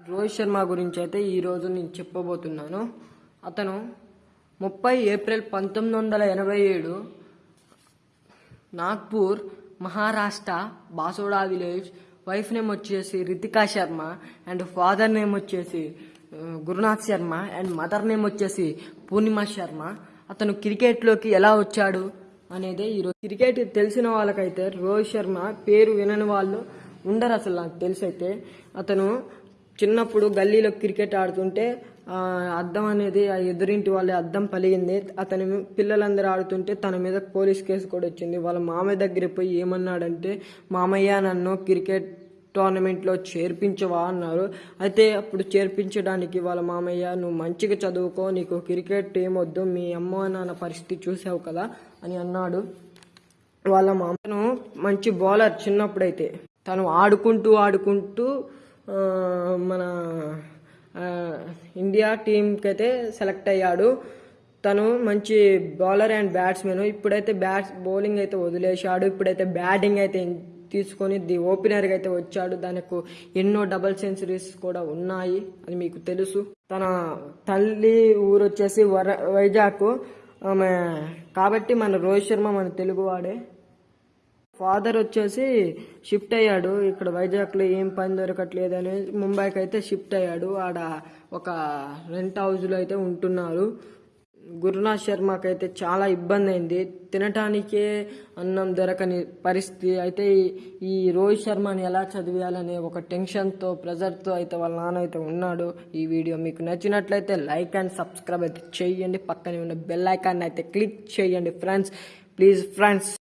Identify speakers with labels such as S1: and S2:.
S1: రోహిత్ శర్మ గురించి అయితే ఈరోజు నేను చెప్పబోతున్నాను. అతను ముప్పై ఏప్రిల్ పంతొమ్మిది వందల ఎనభై ఏడు Nagpur Maharashtra Basoda village wife name వచ్చేసి Ritika Sharma and father name వచ్చేసి Gurunath Sharma and mother name వచ్చేసి పూర్ణిమ శర్మ. అతను క్రికెట్లోకి ఎలా వచ్చాడు అనేది ఈరోజు క్రికెట్ తెలిసిన వాళ్ళకైతే రోహిత్ శర్మ పేరు వినని వాళ్ళు ఉండరు అసలు నాకు తెలిసి అయితే అతను చిన్నప్పుడు గల్లీలో క్రికెట్ ఆడుతుంటే అద్దం అనేది ఆ ఎదురింటి వాళ్ళ అద్దం పలిగింది. అతని పిల్లలందరూ ఆడుతుంటే తన మీద పోలీస్ కేసు కూడా వచ్చింది. వాళ్ళ మామయ్య దగ్గర పోయి ఏమన్నాడంటే మామయ్య నన్ను క్రికెట్ టోర్నమెంట్లో చేర్పించవా అన్నారు. అయితే అప్పుడు చేర్పించడానికి వాళ్ళ మామయ్య నువ్వు మంచిగా చదువుకో నీకు క్రికెట్ ఏమొద్దు మీ అమ్మ నాన్న పరిస్థితి చూసావు కదా అని అన్నాడు. వాళ్ళ మామను మంచి బౌలర్ చిన్నప్పుడైతే. తను ఆడుకుంటూ ఆడుకుంటూ మన ఇండియా టీంకి అయితే సెలెక్ట్ అయ్యాడు. తను మంచి బౌలర్ అండ్ బ్యాట్స్మెన్ ఇప్పుడైతే బ్యాట్స్ బౌలింగ్ అయితే వదిలేశాడు. ఇప్పుడైతే బ్యాటింగ్ అయితే తీసుకొని ది ఓపెనర్గా అయితే వచ్చాడు. దానికి ఎన్నో డబల్ సెంచరీస్ కూడా ఉన్నాయి. అని మీకు తెలుసు. తన తల్లి ఊరు వచ్చేసి వర వైజాగ్. ఆమె కాబట్టి మన రోహిత్ శర్మ మన తెలుగువాడే ఫాదర్ వచ్చేసి షిఫ్ట్ అయ్యాడు. ఇక్కడ వైజాగ్లో ఏం పని దొరకట్లేదు అని ముంబైకి అయితే షిఫ్ట్ అయ్యాడు. ఆడ ఒక రెంట్ హౌస్లో అయితే ఉంటున్నారు. గురునాథ్ శర్మకి అయితే చాలా ఇబ్బంది అయింది తినటానికే అన్నం దొరకని పరిస్థితి. అయితే ఈ- ఈ రోహిత్ శర్మని ఎలా చదివేయాలనే ఒక టెన్షన్తో ప్రెజర్తో అయితే వాళ్ళ నాన్న అయితే ఉన్నాడు. ఈ వీడియో మీకు నచ్చినట్లయితే లైక్ అండ్ సబ్స్క్రైబ్ అయితే చేయండి. పక్కనే ఉన్న బెల్ ఐకాన్ అయితే క్లిక్ చేయండి ఫ్రెండ్స్. Please friends